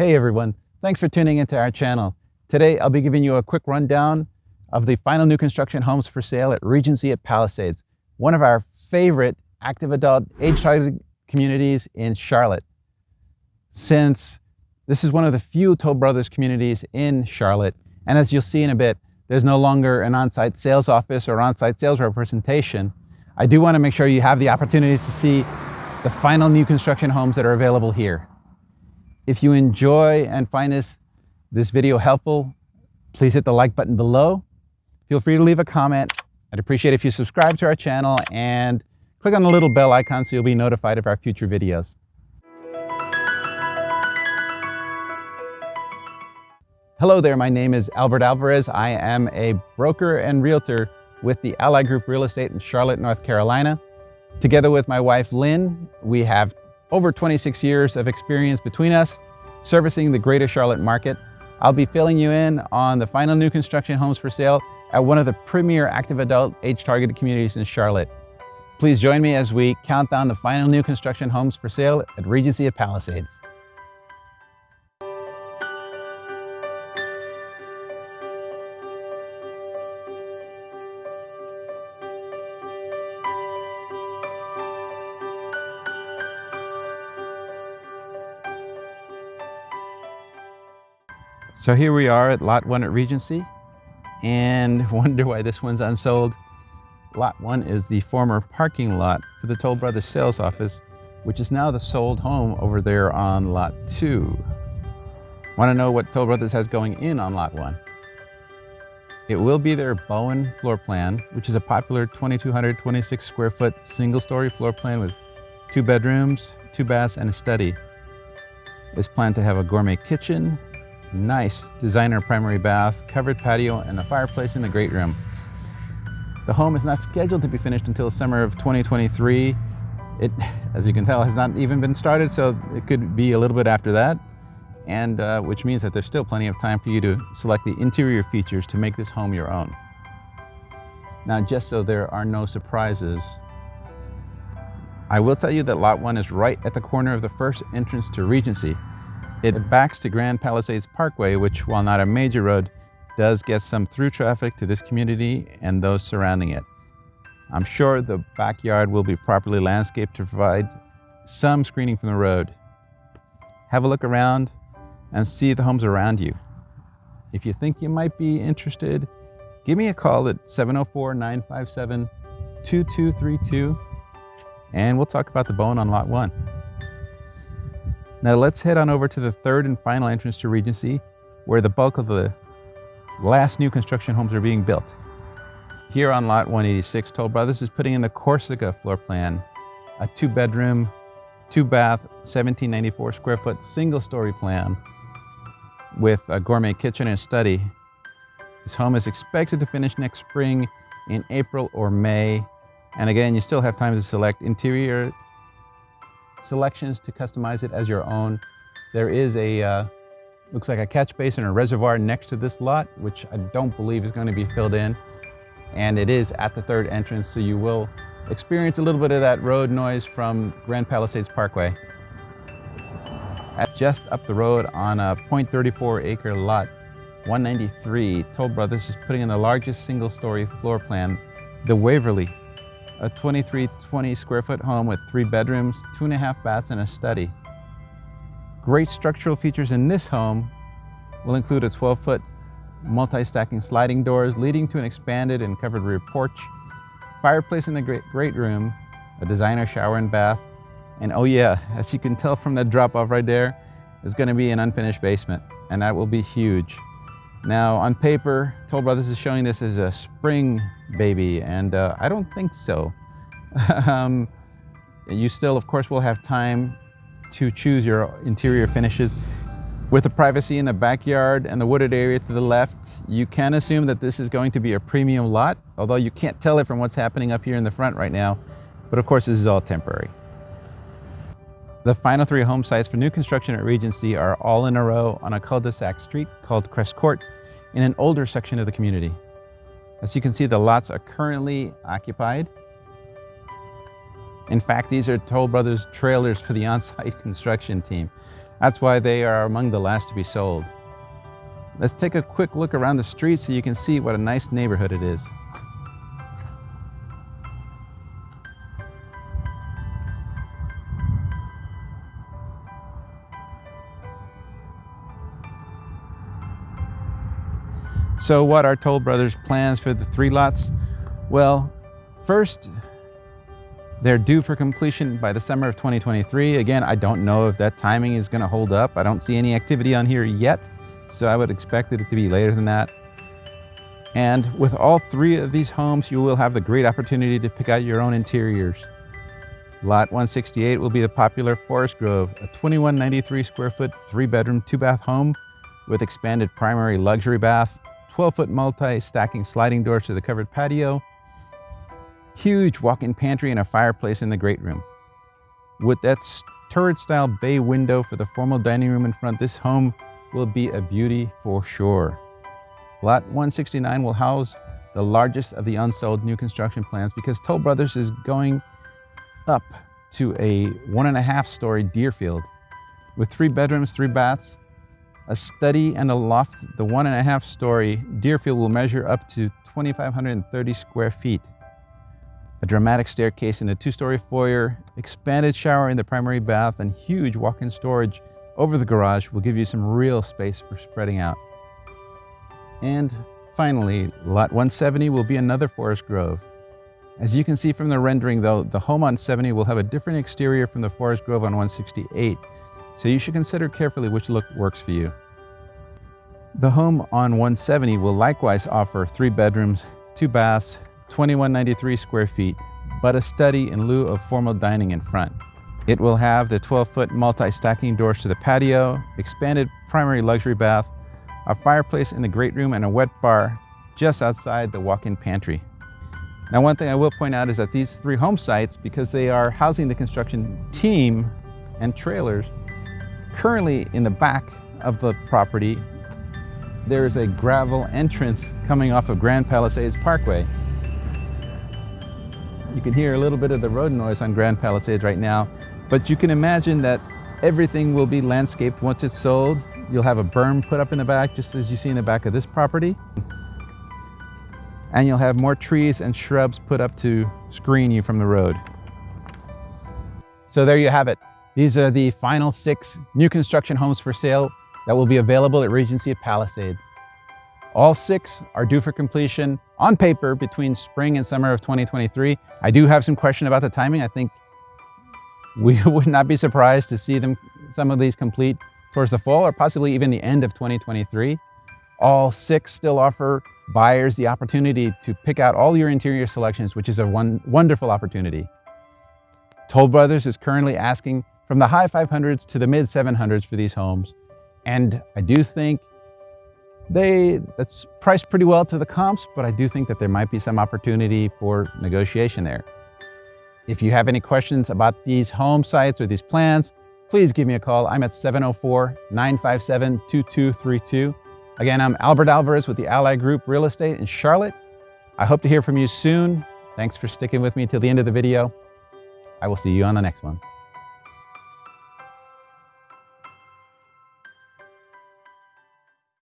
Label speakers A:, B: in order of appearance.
A: Hey everyone, thanks for tuning into our channel. Today I'll be giving you a quick rundown of the final new construction homes for sale at Regency at Palisades, one of our favorite active adult age-targeted communities in Charlotte. Since this is one of the few Toll Brothers communities in Charlotte, and as you'll see in a bit, there's no longer an on-site sales office or on-site sales representation, I do want to make sure you have the opportunity to see the final new construction homes that are available here. If you enjoy and find this, this video helpful, please hit the like button below. Feel free to leave a comment. I'd appreciate if you subscribe to our channel and click on the little bell icon so you'll be notified of our future videos. Hello there, my name is Albert Alvarez. I am a broker and realtor with the Ally Group Real Estate in Charlotte, North Carolina. Together with my wife, Lynn, we have over 26 years of experience between us servicing the greater Charlotte market. I'll be filling you in on the final new construction homes for sale at one of the premier active adult age-targeted communities in Charlotte. Please join me as we count down the final new construction homes for sale at Regency of Palisades. So here we are at lot one at Regency and wonder why this one's unsold. Lot one is the former parking lot for the Toll Brothers sales office, which is now the sold home over there on lot two. Want to know what Toll Brothers has going in on lot one? It will be their Bowen floor plan, which is a popular 2,226 square foot single story floor plan with two bedrooms, two baths, and a study. It's planned to have a gourmet kitchen, Nice designer primary bath, covered patio, and a fireplace in the great room. The home is not scheduled to be finished until summer of 2023. It, as you can tell, has not even been started, so it could be a little bit after that, and uh, which means that there's still plenty of time for you to select the interior features to make this home your own. Now, just so there are no surprises, I will tell you that Lot 1 is right at the corner of the first entrance to Regency, it backs to Grand Palisades Parkway, which, while not a major road, does get some through traffic to this community and those surrounding it. I'm sure the backyard will be properly landscaped to provide some screening from the road. Have a look around and see the homes around you. If you think you might be interested, give me a call at 704 957 2232 and we'll talk about the Bowen on lot one. Now let's head on over to the third and final entrance to Regency, where the bulk of the last new construction homes are being built. Here on lot 186, Toll Brothers is putting in the Corsica floor plan, a two bedroom, two bath, 1794 square foot single story plan with a gourmet kitchen and study. This home is expected to finish next spring in April or May. And again, you still have time to select interior selections to customize it as your own. There is a, uh, looks like a catch basin or reservoir next to this lot, which I don't believe is going to be filled in. And it is at the third entrance, so you will experience a little bit of that road noise from Grand Palisades Parkway. At just up the road on a 0.34 acre lot, 193, Toll Brothers is putting in the largest single story floor plan, the Waverly a 2320 square foot home with three bedrooms, two and a half baths, and a study. Great structural features in this home will include a 12 foot multi-stacking sliding doors leading to an expanded and covered rear porch, fireplace in the great, great room, a designer shower and bath, and oh yeah, as you can tell from that drop off right there, is going to be an unfinished basement, and that will be huge. Now, on paper, Toll Brothers is showing this as a spring baby, and uh, I don't think so. um, you still, of course, will have time to choose your interior finishes. With the privacy in the backyard and the wooded area to the left, you can assume that this is going to be a premium lot, although you can't tell it from what's happening up here in the front right now. But of course, this is all temporary. The final three home sites for new construction at Regency are all in a row on a cul-de-sac street called Crest Court in an older section of the community. As you can see, the lots are currently occupied. In fact, these are Toll Brothers trailers for the on-site construction team. That's why they are among the last to be sold. Let's take a quick look around the street so you can see what a nice neighborhood it is. So what are Toll Brothers' plans for the three lots? Well, first, they're due for completion by the summer of 2023. Again, I don't know if that timing is going to hold up. I don't see any activity on here yet, so I would expect it to be later than that. And with all three of these homes, you will have the great opportunity to pick out your own interiors. Lot 168 will be the popular Forest Grove, a 2193 square foot, three bedroom, two bath home with expanded primary luxury bath, 12-foot multi-stacking sliding doors to the covered patio, huge walk-in pantry and a fireplace in the great room. With that turret-style bay window for the formal dining room in front, this home will be a beauty for sure. Lot 169 will house the largest of the unsold new construction plans because Toll Brothers is going up to a one and a half story Deerfield with three bedrooms, three baths, a study and a loft, the one and a half story Deerfield will measure up to 2,530 square feet. A dramatic staircase in a two-story foyer, expanded shower in the primary bath, and huge walk-in storage over the garage will give you some real space for spreading out. And finally, lot 170 will be another forest grove. As you can see from the rendering though, the home on 70 will have a different exterior from the forest grove on 168, so you should consider carefully which look works for you. The home on 170 will likewise offer three bedrooms, two baths, 2193 square feet, but a study in lieu of formal dining in front. It will have the 12-foot multi-stacking doors to the patio, expanded primary luxury bath, a fireplace in the great room, and a wet bar just outside the walk-in pantry. Now one thing I will point out is that these three home sites, because they are housing the construction team and trailers, Currently in the back of the property, there is a gravel entrance coming off of Grand Palisades Parkway. You can hear a little bit of the road noise on Grand Palisades right now, but you can imagine that everything will be landscaped once it's sold. You'll have a berm put up in the back, just as you see in the back of this property. And you'll have more trees and shrubs put up to screen you from the road. So there you have it. These are the final six new construction homes for sale that will be available at Regency at Palisades. All six are due for completion on paper between spring and summer of 2023. I do have some question about the timing. I think we would not be surprised to see them, some of these complete towards the fall or possibly even the end of 2023. All six still offer buyers the opportunity to pick out all your interior selections, which is a one, wonderful opportunity. Toll Brothers is currently asking from the high 500s to the mid 700s for these homes. And I do think they, that's priced pretty well to the comps, but I do think that there might be some opportunity for negotiation there. If you have any questions about these home sites or these plans, please give me a call. I'm at 704-957-2232. Again, I'm Albert Alvarez with the Ally Group Real Estate in Charlotte. I hope to hear from you soon. Thanks for sticking with me till the end of the video. I will see you on the next one.